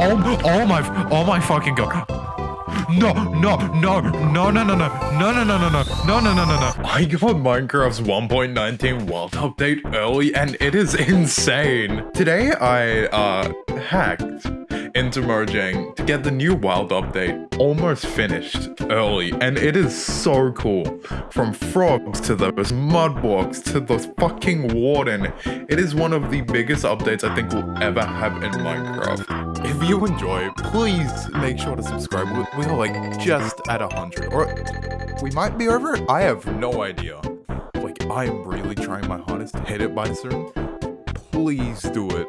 Oh, oh my, oh my fucking god. No, no, no, no, no, no, no, no, no, no, no, no, no, no, no, no, no. I got Minecraft's 1.19 world update early and it is insane. Today I, uh, hacked into Mojang to get the new wild update almost finished early and it is so cool. From frogs to those mud blocks to the fucking warden. It is one of the biggest updates I think we'll ever have in Minecraft. If you enjoy, please make sure to subscribe. We are like just at a hundred or we might be over. I have no idea. Like I am really trying my hardest to hit it by soon. Please do it.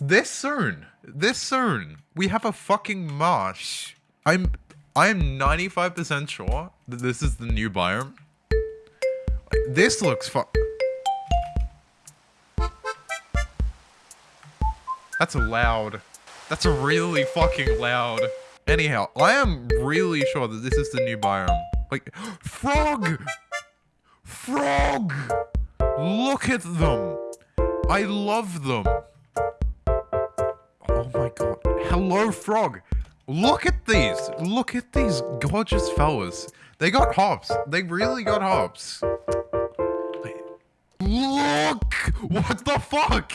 this soon. This soon. We have a fucking marsh. I'm I am 95% sure that this is the new biome. This looks fu- That's loud. That's a really fucking loud. Anyhow, I am really sure that this is the new biome. Like, frog! Frog! Look at them! I love them. Oh my god. Hello, frog. Look at these. Look at these gorgeous fellas. They got hops. They really got hops. Look! What the fuck?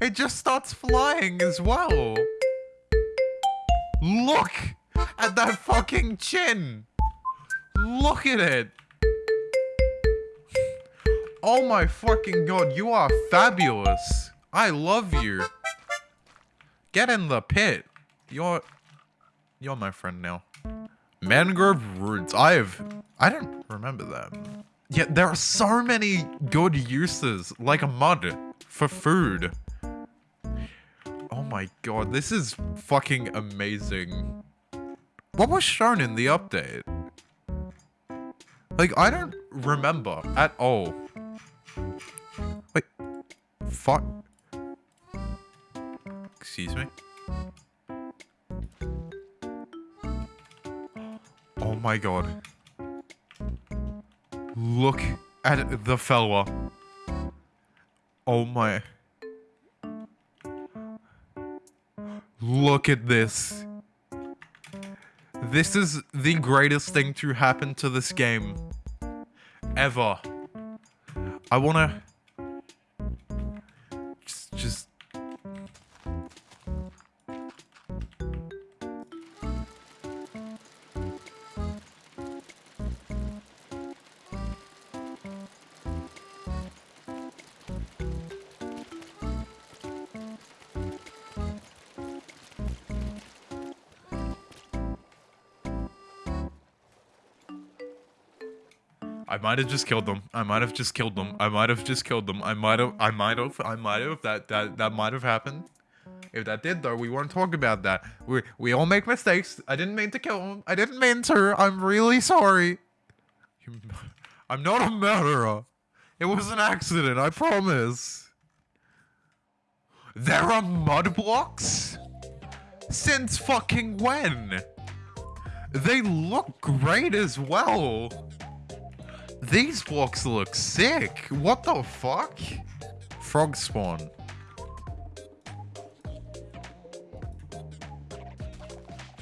It just starts flying as well. Look at that fucking chin. Look at it. Oh my fucking god, you are fabulous. I love you. Get in the pit. You're you're my friend now. Mangrove roots. I have I don't remember that. Yeah, there are so many good uses, like a mud for food. Oh my god, this is fucking amazing. What was shown in the update? Like, I don't remember at all. Wait. Fuck. Excuse me? Oh my god. Look at the fella. Oh my. Look at this. This is the greatest thing to happen to this game. Ever. I wanna... I might have just killed them. I might have just killed them. I might have just killed them. I might have. I might have. I might have. That that that might have happened. If that did though, we weren't talking about that. We we all make mistakes. I didn't mean to kill him. I didn't mean to. I'm really sorry. I'm not a murderer. It was an accident. I promise. There are mud blocks. Since fucking when? They look great as well. These blocks look sick. What the fuck? Frog spawn.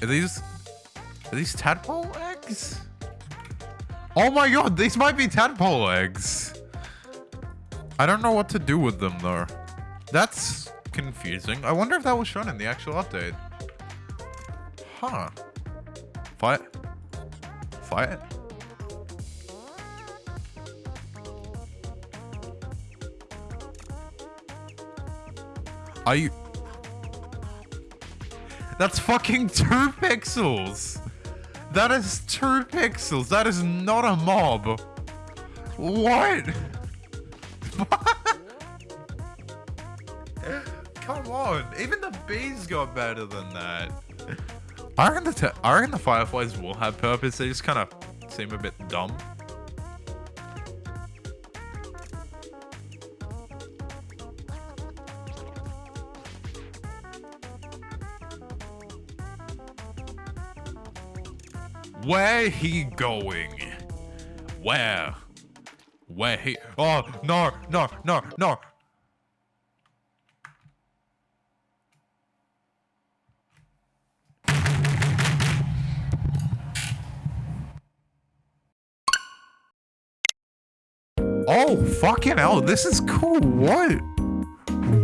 Are these... Are these tadpole eggs? Oh my god, these might be tadpole eggs. I don't know what to do with them though. That's confusing. I wonder if that was shown in the actual update. Huh. Fight. Fight. Are you... That's fucking two pixels! That is two pixels! That is not a mob! What? Come on! Even the bees got better than that! I reckon the, I reckon the fireflies will have purpose, they just kind of seem a bit dumb. Where he going? Where? Where he? Oh no no no no! Oh fucking hell! This is cool. What?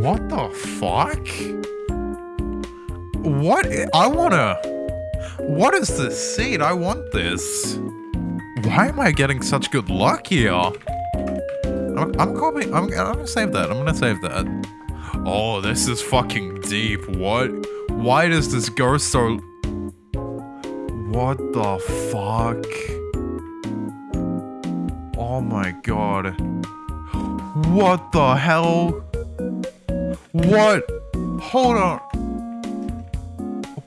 What the fuck? What? I wanna. What is this seed? I want this. Why am I getting such good luck here? I'm, I'm I'm, I'm gonna save that. I'm gonna save that. Oh, this is fucking deep. What? Why does this go so... What the fuck? Oh my god. What the hell? What? Hold on.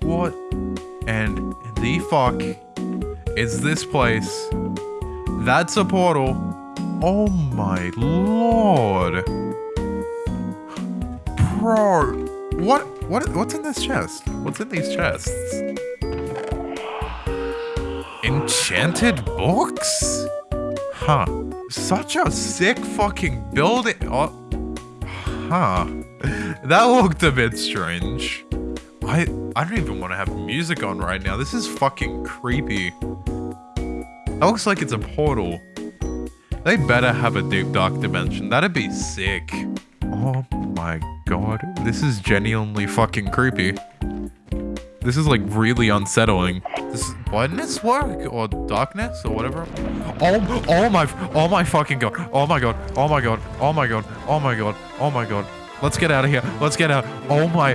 What? Fuck is this place? That's a portal. Oh my lord. Bro. What? What? What's in this chest? What's in these chests? Enchanted books? Huh. Such a sick fucking building. Oh. Huh. That looked a bit strange. I I don't even want to have music on right now. This is fucking creepy. That looks like it's a portal. They better have a deep dark dimension. That'd be sick. Oh my god. This is genuinely fucking creepy. This is like really unsettling. This is blindness work or darkness or whatever. Oh, oh my, oh my fucking god. Oh my god. Oh my god. Oh my god. Oh my god. Oh my god. Let's get out of here. Let's get out. Oh my.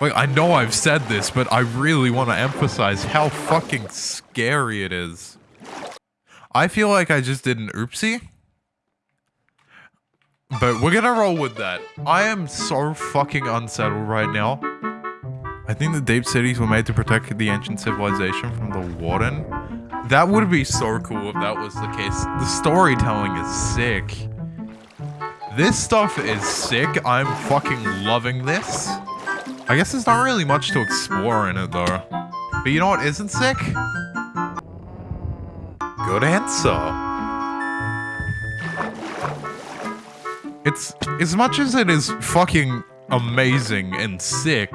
Like, I know I've said this, but I really want to emphasize how fucking scary it is. I feel like I just did an oopsie. But we're gonna roll with that. I am so fucking unsettled right now. I think the deep cities were made to protect the ancient civilization from the warden. That would be so cool if that was the case. The storytelling is sick. This stuff is sick. I'm fucking loving this. I guess there's not really much to explore in it though. But you know what isn't sick? Good answer. It's as much as it is fucking amazing and sick,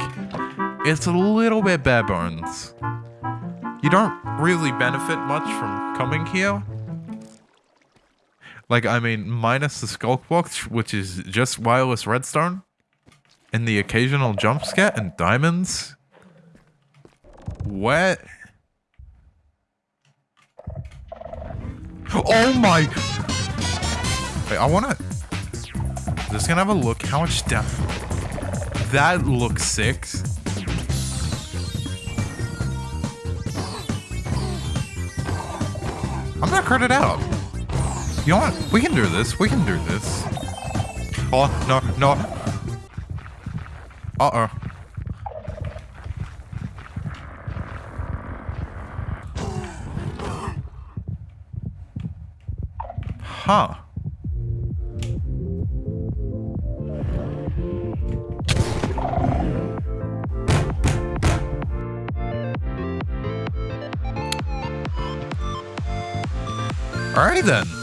it's a little bit bare bones. You don't really benefit much from coming here. Like, I mean, minus the Sculk box, which is just wireless redstone, and the occasional jump scare and diamonds. What? Oh my! Wait, I wanna... Just gonna have a look how much down... That looks sick. I'm gonna crit it out. You know what? We can do this. We can do this. Oh, no, no. Uh-oh. Huh. Alrighty then.